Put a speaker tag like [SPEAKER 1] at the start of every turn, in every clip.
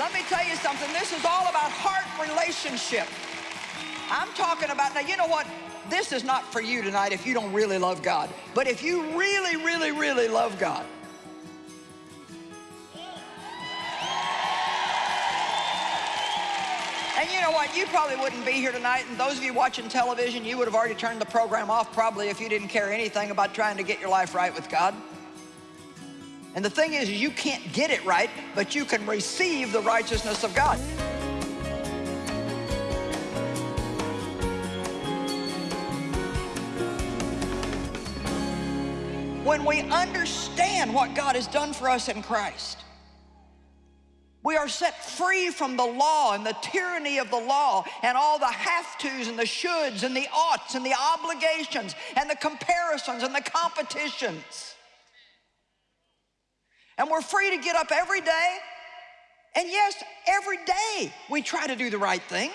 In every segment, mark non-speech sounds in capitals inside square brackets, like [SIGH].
[SPEAKER 1] Let me tell you something. This is all about heart relationship. I'm talking about, now you know what? This is not for you tonight if you don't really love God. But if you really, really, really love God, And you know what? You probably wouldn't be here tonight, and those of you watching television, you would have already turned the program off probably if you didn't care anything about trying to get your life right with God. And the thing is, you can't get it right, but you can receive the righteousness of God. When we understand what God has done for us in Christ, we are set free from the law and the tyranny of the law and all the have-tos and the shoulds and the oughts and the obligations and the comparisons and the competitions. And we're free to get up every day. And yes, every day we try to do the right thing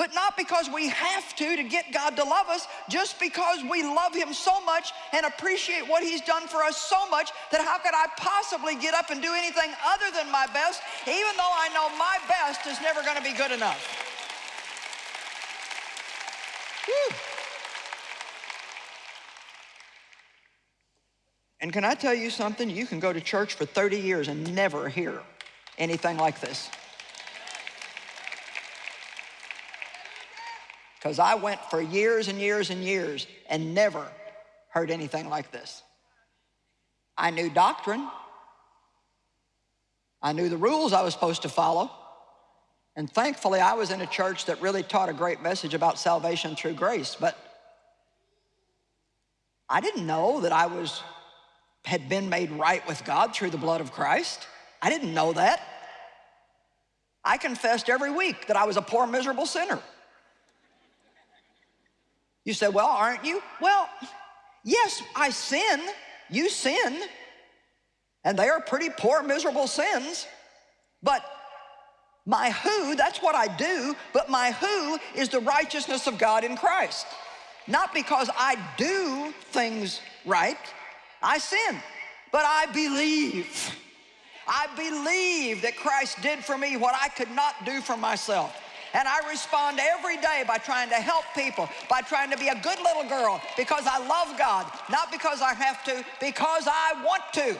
[SPEAKER 1] but not because we have to to get God to love us, just because we love him so much and appreciate what he's done for us so much that how could I possibly get up and do anything other than my best, even though I know my best is never gonna be good enough. Whew. And can I tell you something? You can go to church for 30 years and never hear anything like this. Because I went for years and years and years and never heard anything like this. I knew doctrine. I knew the rules I was supposed to follow. And thankfully, I was in a church that really taught a great message about salvation through grace. But I didn't know that I was had been made right with God through the blood of Christ. I didn't know that. I confessed every week that I was a poor, miserable sinner. You say, well, aren't you? Well, yes, I sin. You sin. And they are pretty poor, miserable sins. But my who, that's what I do, but my who is the righteousness of God in Christ. Not because I do things right, I sin, but I believe. I believe that Christ did for me what I could not do for myself. And I respond every day by trying to help people, by trying to be a good little girl because I love God, not because I have to, because I want to.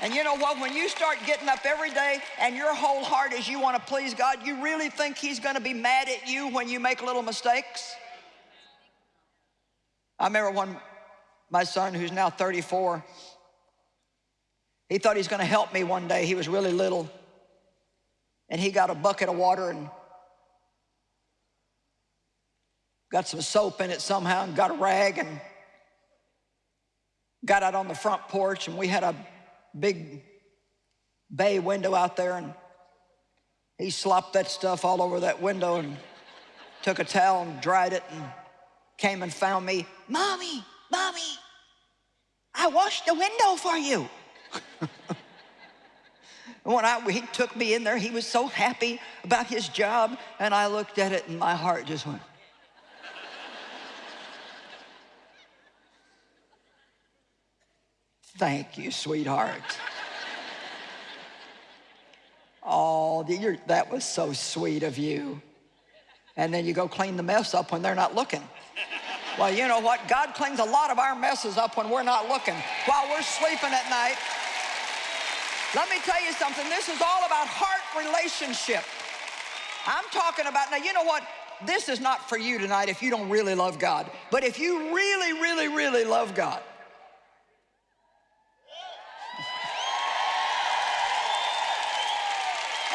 [SPEAKER 1] And you know what? When you start getting up every day and your whole heart is you want to please God, you really think He's going to be mad at you when you make little mistakes? I remember when my son, who's now 34, he thought he's going to help me one day. He was really little and he got a bucket of water and got some soap in it somehow and got a rag and got out on the front porch and we had a big bay window out there and he slopped that stuff all over that window and took a towel and dried it and came and found me. Mommy, mommy, I washed the window for you. [LAUGHS] when I, he took me in there, he was so happy about his job, and I looked at it and my heart just went. Thank you, sweetheart. oh, that was so sweet of you. And then you go clean the mess up when they're not looking. Well, you know what? God cleans a lot of our messes up when we're not looking. While we're sleeping at night, let me tell you something. This is all about heart relationship. I'm talking about, now you know what? This is not for you tonight if you don't really love God. But if you really, really, really love God,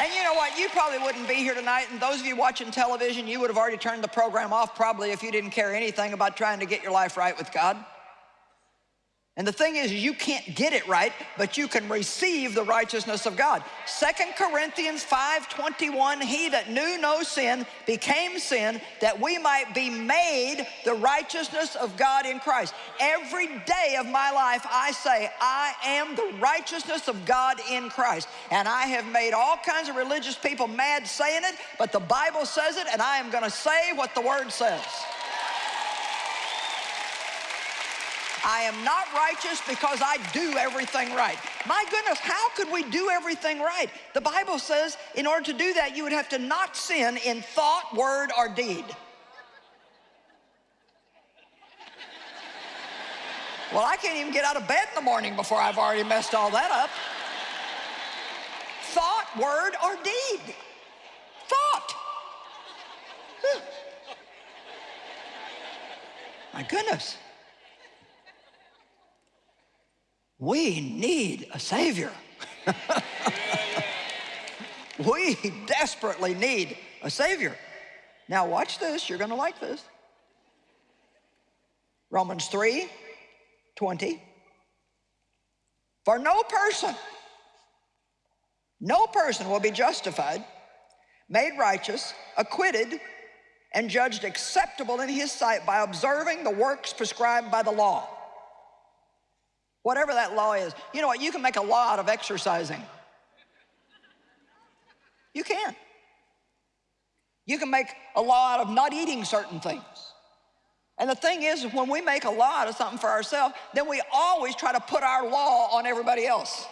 [SPEAKER 1] And you know what? You probably wouldn't be here tonight, and those of you watching television, you would have already turned the program off probably if you didn't care anything about trying to get your life right with God. And the thing is, you can't get it right, but you can receive the righteousness of God. Second Corinthians 5.21, he that knew no sin became sin that we might be made the righteousness of God in Christ. Every day of my life, I say, I am the righteousness of God in Christ. And I have made all kinds of religious people mad saying it, but the Bible says it, and I am gonna say what the word says. I am not righteous because I do everything right. My goodness, how could we do everything right? The Bible says in order to do that, you would have to not sin in thought, word, or deed. Well, I can't even get out of bed in the morning before I've already messed all that up. Thought, word, or deed. Thought. My goodness. We need a Savior. [LAUGHS] we desperately need a Savior. Now watch this, you're gonna like this. Romans 3, 20. For no person, no person will be justified, made righteous, acquitted, and judged acceptable in his sight by observing the works prescribed by the law. Whatever that law is. You know what, you can make a law out of exercising. You can. You can make a law out of not eating certain things. And the thing is, when we make a law out of something for ourselves, then we always try to put our law on everybody else.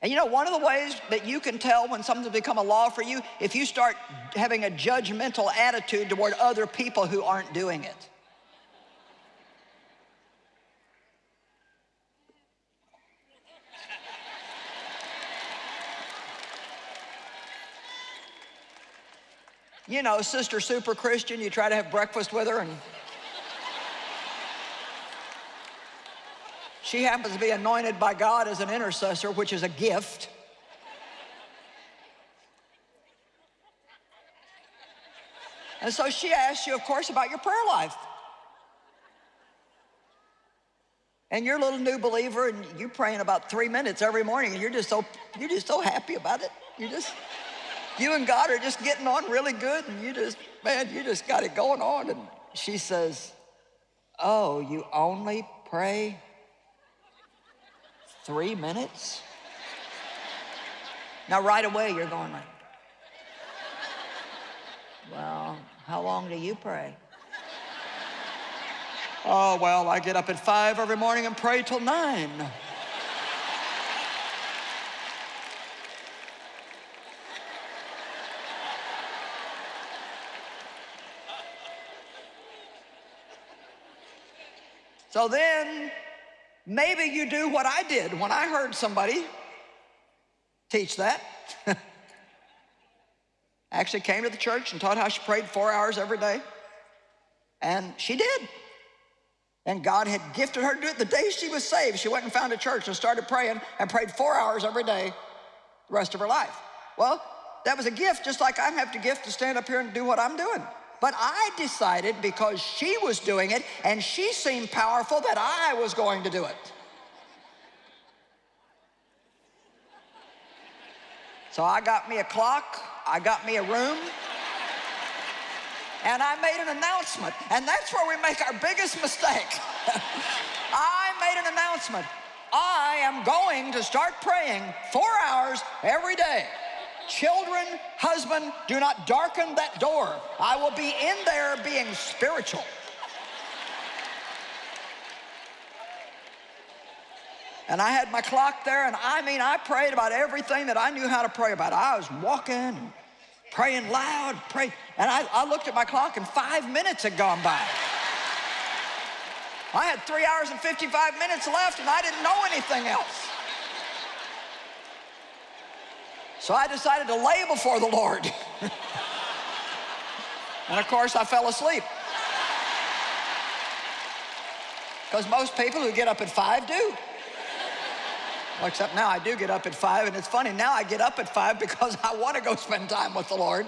[SPEAKER 1] And you know, one of the ways that you can tell when something's become a law for you, if you start having a judgmental attitude toward other people who aren't doing it. You know, Sister Super Christian, you try to have breakfast with her and She happens to be anointed by God as an intercessor, which is a gift. And so she asks you, of course, about your prayer life. And you're a little new believer and you're praying about three minutes every morning and you're just so you're just so happy about it. You just you and God are just getting on really good and you just, man, you just got it going on. And she says, oh, you only pray Three minutes? Now, right away, you're going like, well, how long do you pray? Oh, well, I get up at five every morning and pray till nine. So then Maybe you do what I did when I heard somebody teach that. [LAUGHS] Actually came to the church and taught how she prayed four hours every day. And she did. And God had gifted her to do it the day she was saved. She went and found a church and started praying and prayed four hours every day the rest of her life. Well, that was a gift, just like I have the gift to stand up here and do what I'm doing. But I decided because she was doing it and she seemed powerful that I was going to do it. So I got me a clock, I got me a room, and I made an announcement. And that's where we make our biggest mistake. [LAUGHS] I made an announcement. I am going to start praying four hours every day. Children, husband, do not darken that door. I will be in there being spiritual. And I had my clock there, and I mean, I prayed about everything that I knew how to pray about. I was walking, praying loud, praying, and I, I looked at my clock, and five minutes had gone by. I had three hours and 55 minutes left, and I didn't know anything else. So I decided to lay before the Lord. [LAUGHS] and of course, I fell asleep. Because most people who get up at five do. Well, except now I do get up at five, and it's funny, now I get up at five because I want to go spend time with the Lord.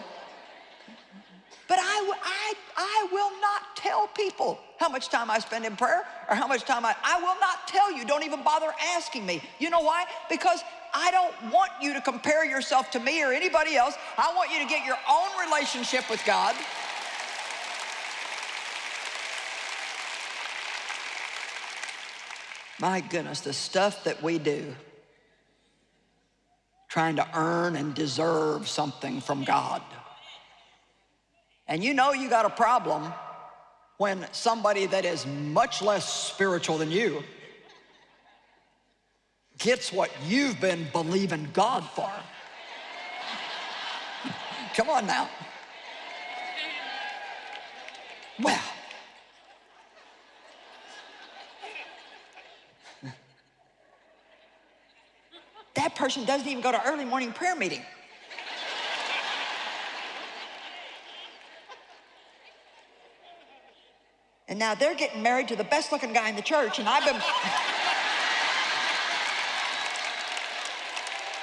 [SPEAKER 1] But I, I, I will not tell people how much time I spend in prayer or how much time I, I will not tell you. Don't even bother asking me. You know why? Because I don't want you to compare yourself to me or anybody else. I want you to get your own relationship with God. My goodness, the stuff that we do trying to earn and deserve something from God. And you know you got a problem when somebody that is much less spiritual than you gets what you've been believing God for. Come on now. Well, that person doesn't even go to early morning prayer meeting. And now they're getting married to the best looking guy in the church, and I've been.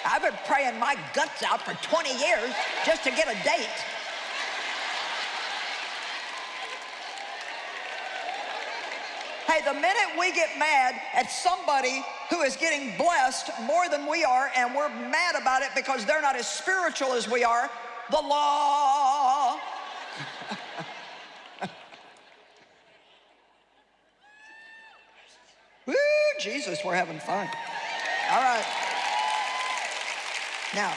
[SPEAKER 1] I've been praying my guts out for 20 years just to get a date. Hey, the minute we get mad at somebody who is getting blessed more than we are, and we're mad about it because they're not as spiritual as we are, the law. [LAUGHS] Woo, Jesus, we're having fun. All right. Now,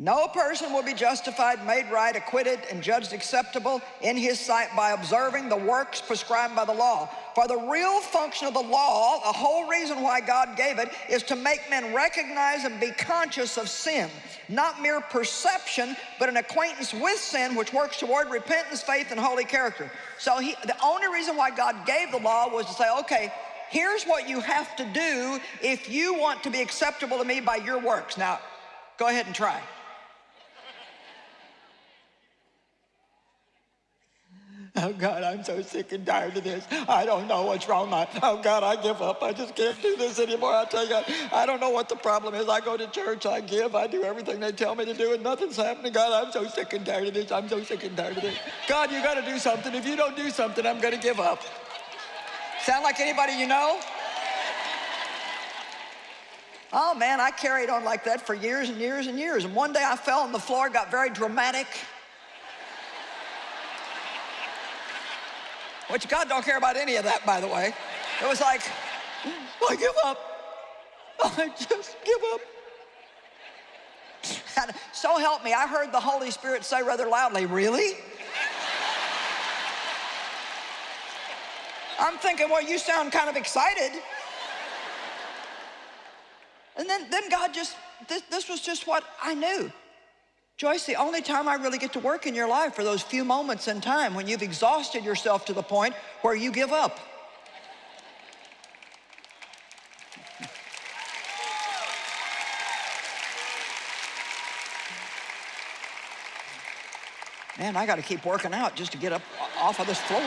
[SPEAKER 1] no person will be justified, made right, acquitted, and judged acceptable in his sight by observing the works prescribed by the law. For the real function of the law, the whole reason why God gave it, is to make men recognize and be conscious of sin. Not mere perception, but an acquaintance with sin which works toward repentance, faith, and holy character. So he, the only reason why God gave the law was to say, okay, here's what you have to do if you want to be acceptable to me by your works. Now, go ahead and try. Oh God, I'm so sick and tired of this. I don't know what's wrong. I, oh God, I give up. I just can't do this anymore. I tell you, I don't know what the problem is. I go to church, I give, I do everything they tell me to do, and nothing's happening. God, I'm so sick and tired of this. I'm so sick and tired of this. God, you got to do something. If you don't do something, I'm going to give up. Sound like anybody you know? Oh man, I carried on like that for years and years and years. And one day I fell on the floor, got very dramatic. Which God don't care about any of that, by the way. It was like, mm, I give up. I just give up. [LAUGHS] And so help me, I heard the Holy Spirit say rather loudly, really? I'm thinking, well, you sound kind of excited. And then, then God just, this, this was just what I knew. Joyce, the only time I really get to work in your life are those few moments in time when you've exhausted yourself to the point where you give up. Man, I got to keep working out just to get up off of this floor.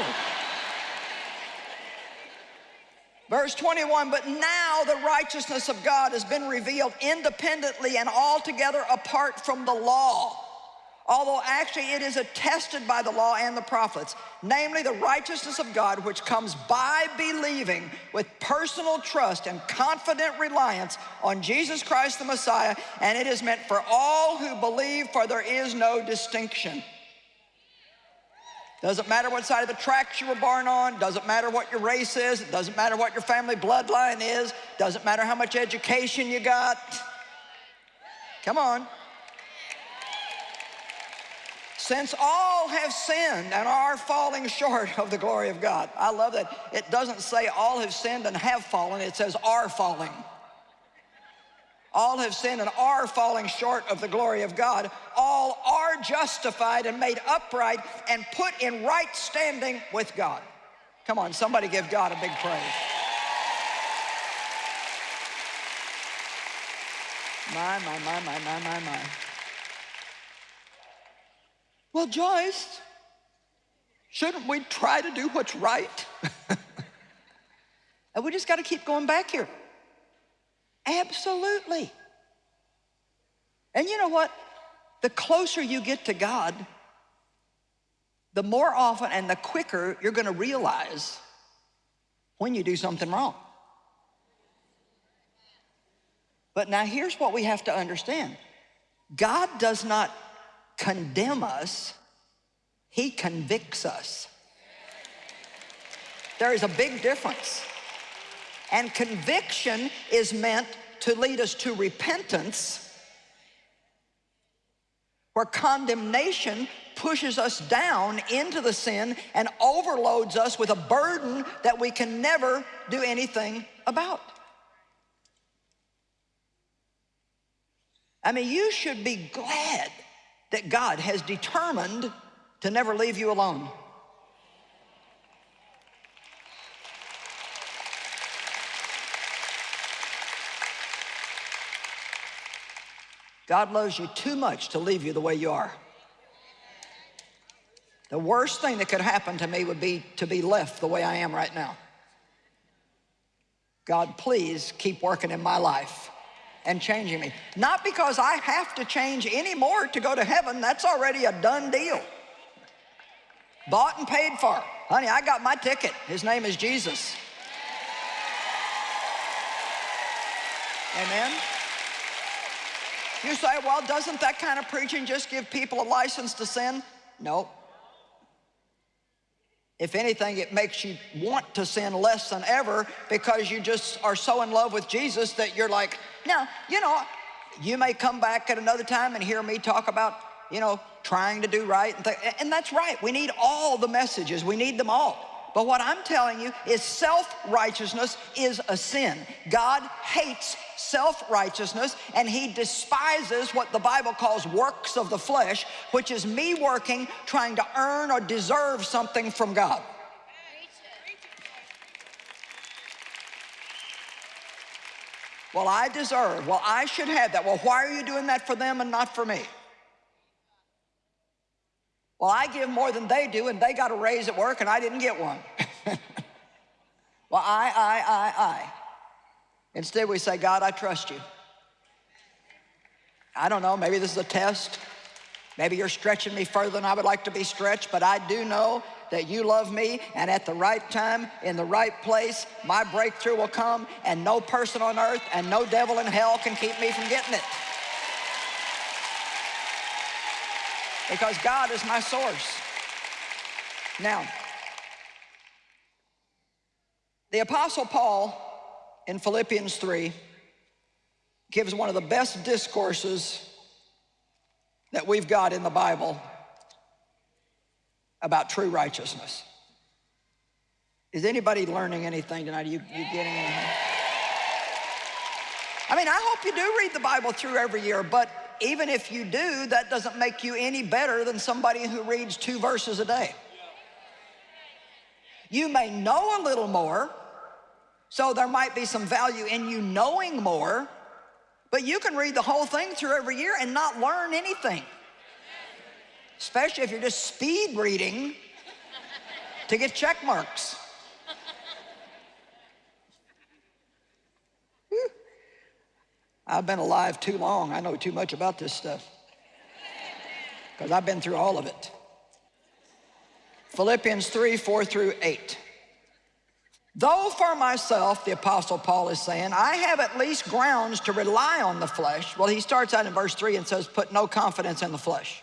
[SPEAKER 1] Verse 21, but now the righteousness of God has been revealed independently and altogether apart from the law. Although actually it is attested by the law and the prophets, namely the righteousness of God, which comes by believing with personal trust and confident reliance on Jesus Christ the Messiah, and it is meant for all who believe, for there is no distinction. Doesn't matter what side of the tracks you were born on. Doesn't matter what your race is. It doesn't matter what your family bloodline is. Doesn't matter how much education you got. Come on. Since all have sinned and are falling short of the glory of God. I love that. It doesn't say all have sinned and have fallen. It says are falling. All have sinned and are falling short of the glory of God. All are justified and made upright and put in right standing with God. Come on, somebody give God a big praise. My, my, my, my, my, my, my. Well, Joyce, shouldn't we try to do what's right? [LAUGHS] and we just got to keep going back here. Absolutely. And you know what? The closer you get to God, the more often and the quicker you're going to realize when you do something wrong. But now here's what we have to understand. God does not condemn us, he convicts us. There is a big difference. And conviction is meant to lead us to repentance, where condemnation pushes us down into the sin and overloads us with a burden that we can never do anything about. I mean, you should be glad that God has determined to never leave you alone. God loves you too much to leave you the way you are. The worst thing that could happen to me would be to be left the way I am right now. God, please keep working in my life and changing me. Not because I have to change anymore to go to heaven. That's already a done deal. Bought and paid for. Honey, I got my ticket. His name is Jesus. Amen. You say, well, doesn't that kind of preaching just give people a license to sin? No. If anything, it makes you want to sin less than ever because you just are so in love with Jesus that you're like, now, you know, you may come back at another time and hear me talk about, you know, trying to do right. And, and that's right. We need all the messages. We need them all. But what I'm telling you is self-righteousness is a sin. God hates self-righteousness and he despises what the Bible calls works of the flesh, which is me working, trying to earn or deserve something from God. Well, I deserve, well, I should have that. Well, why are you doing that for them and not for me? Well, I give more than they do, and they got a raise at work, and I didn't get one. [LAUGHS] well, I, I, I, I. Instead, we say, God, I trust you. I don't know, maybe this is a test. Maybe you're stretching me further than I would like to be stretched, but I do know that you love me, and at the right time, in the right place, my breakthrough will come, and no person on earth and no devil in hell can keep me from getting it. Because God is my source. Now, the Apostle Paul in Philippians 3 gives one of the best discourses that we've got in the Bible about true righteousness. Is anybody learning anything tonight? Are you, you getting anything? I mean, I hope you do read the Bible through every year, but even if you do, that doesn't make you any better than somebody who reads two verses a day. You may know a little more, so there might be some value in you knowing more, but you can read the whole thing through every year and not learn anything. Especially if you're just speed reading to get check marks. I've been alive too long. I know too much about this stuff because I've been through all of it. Philippians 3, 4 through 8. Though for myself, the Apostle Paul is saying, I have at least grounds to rely on the flesh. Well, he starts out in verse 3 and says, put no confidence in the flesh.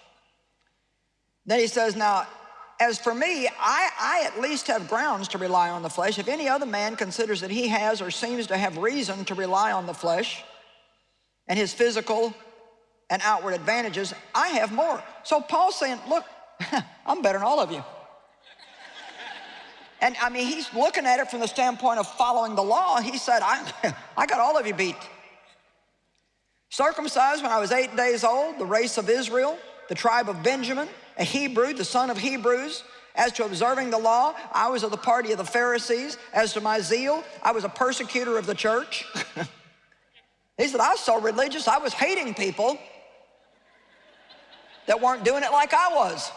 [SPEAKER 1] Then he says, now, as for me, I, I at least have grounds to rely on the flesh. If any other man considers that he has or seems to have reason to rely on the flesh, and his physical and outward advantages, I have more. So Paul's saying, look, [LAUGHS] I'm better than all of you. And I mean, he's looking at it from the standpoint of following the law. He said, I, [LAUGHS] I got all of you beat. Circumcised when I was eight days old, the race of Israel, the tribe of Benjamin, a Hebrew, the son of Hebrews. As to observing the law, I was of the party of the Pharisees. As to my zeal, I was a persecutor of the church. [LAUGHS] He said, I was so religious, I was hating people that weren't doing it like I was.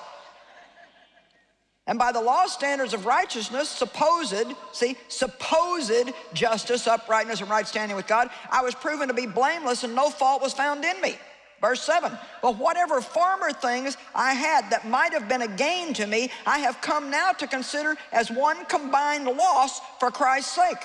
[SPEAKER 1] And by the law standards of righteousness, supposed, see, supposed justice, uprightness, and right standing with God, I was proven to be blameless and no fault was found in me. Verse 7, but whatever former things I had that might have been a gain to me, I have come now to consider as one combined loss for Christ's sake.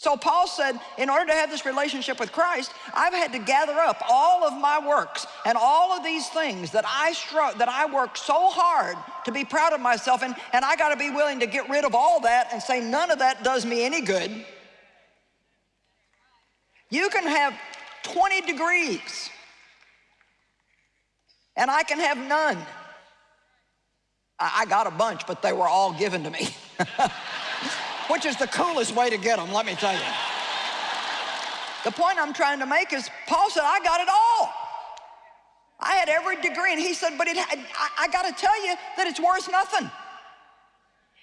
[SPEAKER 1] So Paul said, in order to have this relationship with Christ, I've had to gather up all of my works and all of these things that I struck, that I worked so hard to be proud of myself and, and I gotta be willing to get rid of all that and say none of that does me any good. You can have 20 degrees and I can have none. I got a bunch, but they were all given to me. [LAUGHS] Which is the coolest way to get them, let me tell you. The point I'm trying to make is Paul said, I got it all. I had every degree, and he said, but it, I, I got to tell you that it's worth nothing.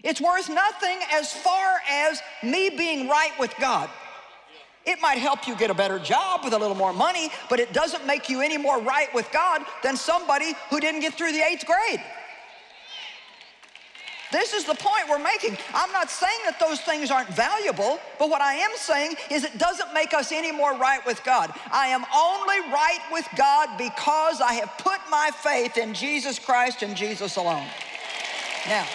[SPEAKER 1] It's worth nothing as far as me being right with God. It might help you get a better job with a little more money, but it doesn't make you any more right with God than somebody who didn't get through the eighth grade. This is the point we're making. I'm not saying that those things aren't valuable, but what I am saying is it doesn't make us any more right with God. I am only right with God because I have put my faith in Jesus Christ and Jesus alone. Now,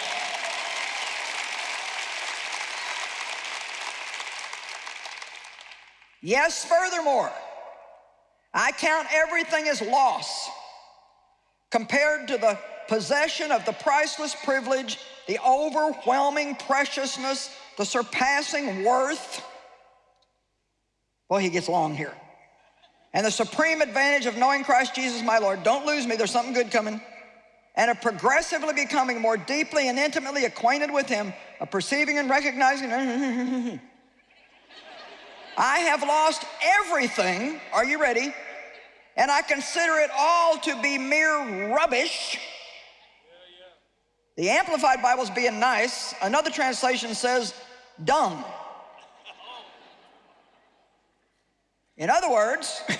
[SPEAKER 1] yes, furthermore, I count everything as loss compared to the possession of the priceless privilege, the overwhelming preciousness, the surpassing worth. Well, he gets long here. And the supreme advantage of knowing Christ Jesus my Lord. Don't lose me, there's something good coming. And of progressively becoming more deeply and intimately acquainted with him, of perceiving and recognizing. [LAUGHS] I have lost everything, are you ready? And I consider it all to be mere rubbish the Amplified Bible's being nice. Another translation says dumb. In other words, [LAUGHS]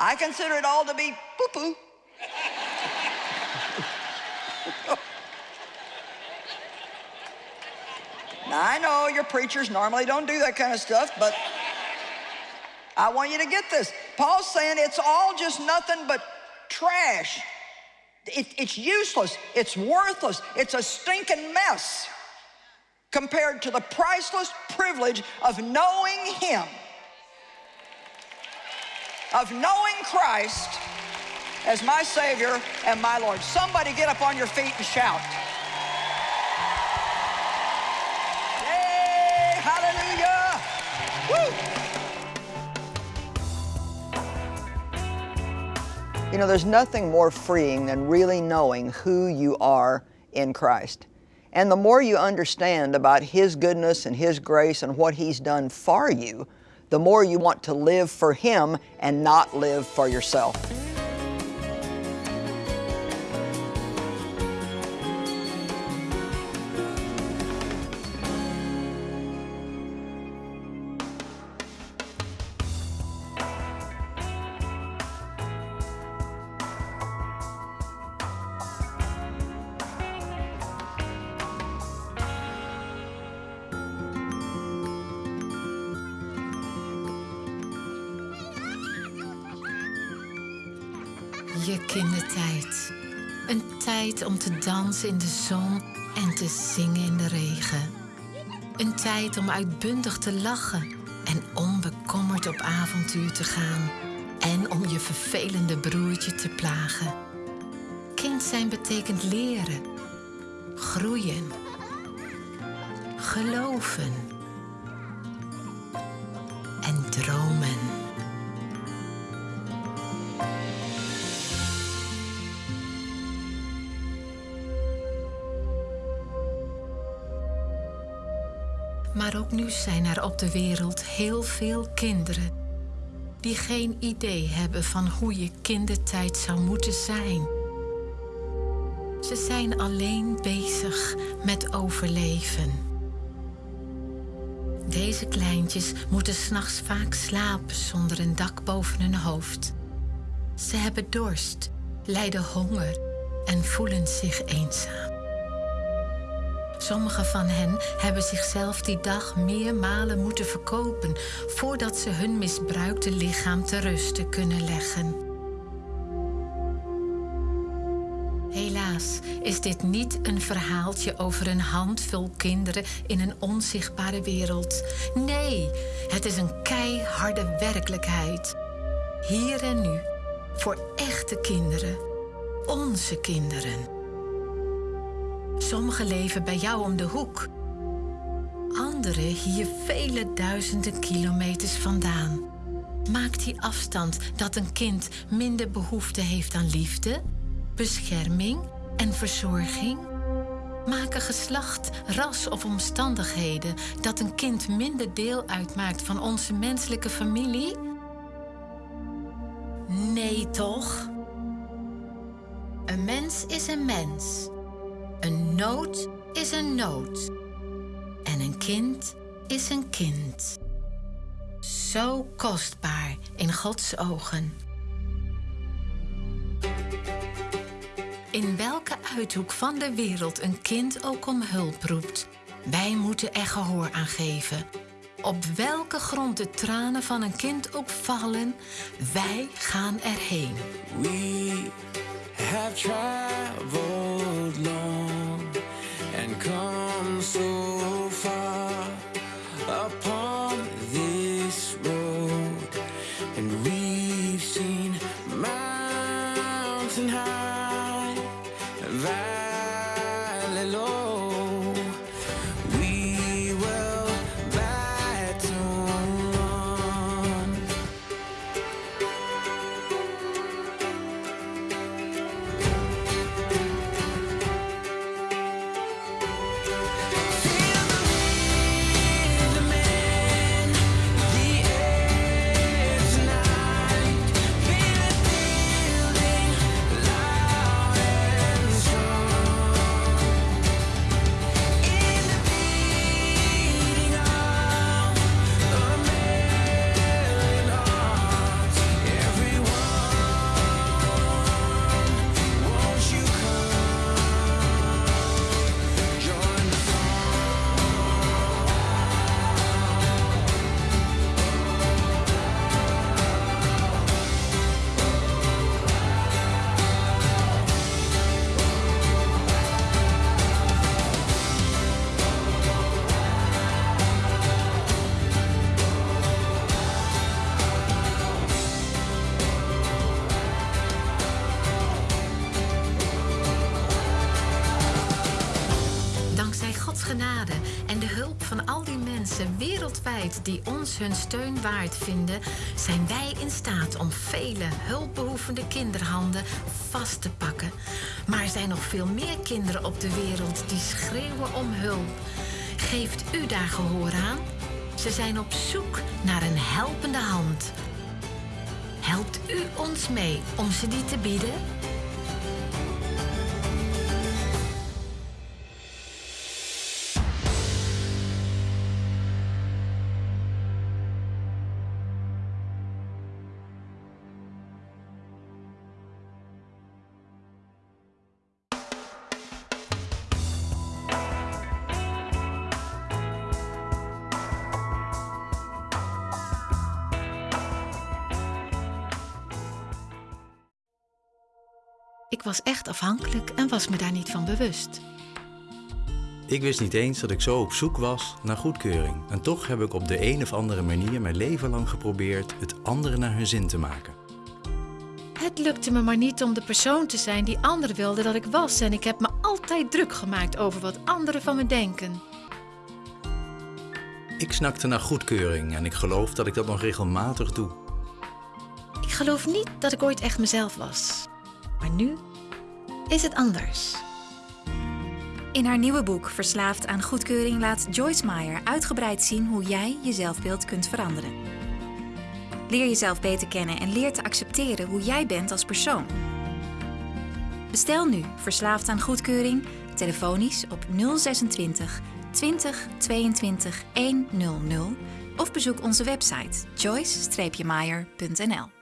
[SPEAKER 1] I consider it all to be poo-poo. [LAUGHS] now, I know your preachers normally don't do that kind of stuff, but I want you to get this. Paul's saying it's all just nothing but trash. It, it's useless, it's worthless, it's a stinking mess compared to the priceless privilege of knowing Him, of knowing Christ as my Savior and my Lord. Somebody get up on your feet and shout. You know, there's nothing more freeing than really knowing who you are in Christ. And the more you understand about His goodness and His grace and what He's done for you, the more you want to live for Him and not live for yourself.
[SPEAKER 2] Je kindertijd. Een tijd om te dansen in de zon en te zingen in de regen. Een tijd om uitbundig te lachen en onbekommerd op avontuur te gaan. En om je vervelende broertje te plagen. Kind zijn betekent leren, groeien, geloven Maar ook nu zijn er op de wereld heel veel kinderen die geen idee hebben van hoe je kindertijd zou moeten zijn. Ze zijn alleen bezig met overleven. Deze kleintjes moeten s'nachts vaak slapen zonder een dak boven hun hoofd. Ze hebben dorst, lijden honger en voelen zich eenzaam. Sommigen van hen hebben zichzelf die dag meermalen moeten verkopen voordat ze hun misbruikte lichaam te rusten kunnen leggen. Helaas is dit niet een verhaaltje over een handvol kinderen in een onzichtbare wereld. Nee, het is een keiharde werkelijkheid. Hier en nu, voor echte kinderen, onze kinderen. Sommigen leven bij jou om de hoek. Anderen hier vele duizenden kilometers vandaan. Maakt die afstand dat een kind minder behoefte heeft aan liefde, bescherming en verzorging? Maken geslacht, ras of omstandigheden dat een kind minder deel uitmaakt van onze menselijke familie? Nee, toch? Een mens is een mens. Nood is een nood. En een kind is een kind. Zo kostbaar in Gods ogen. In welke uithoek van de wereld een kind ook om hulp roept, wij moeten er gehoor aan geven. Op welke grond de tranen van een kind ook vallen, wij gaan erheen.
[SPEAKER 3] We have traveled long come
[SPEAKER 2] die ons hun steun waard vinden, zijn wij in staat om vele hulpbehoevende kinderhanden vast te pakken. Maar er zijn nog veel meer kinderen op de wereld die schreeuwen om hulp. Geeft u daar gehoor aan? Ze zijn op zoek naar een helpende hand. Helpt u ons mee om ze die te bieden? Was echt afhankelijk en was me daar niet van bewust.
[SPEAKER 4] Ik wist niet eens dat ik zo op zoek was naar goedkeuring. En toch heb ik op de een of andere manier mijn leven lang geprobeerd het anderen naar hun zin te maken.
[SPEAKER 2] Het lukte me maar niet om de persoon te zijn die anderen wilden dat ik was. En ik heb me altijd druk gemaakt over wat anderen van me denken.
[SPEAKER 4] Ik snakte naar goedkeuring en ik geloof dat ik dat nog regelmatig doe.
[SPEAKER 2] Ik geloof niet dat ik ooit echt mezelf was. Maar nu is het anders.
[SPEAKER 5] In haar nieuwe boek Verslaafd aan goedkeuring laat Joyce Meyer uitgebreid zien hoe jij je zelfbeeld kunt veranderen. Leer jezelf beter kennen en leer te accepteren hoe jij bent als persoon. Bestel nu Verslaafd aan goedkeuring telefonisch op 026 20 22 100 of bezoek onze website joyce-meyer.nl.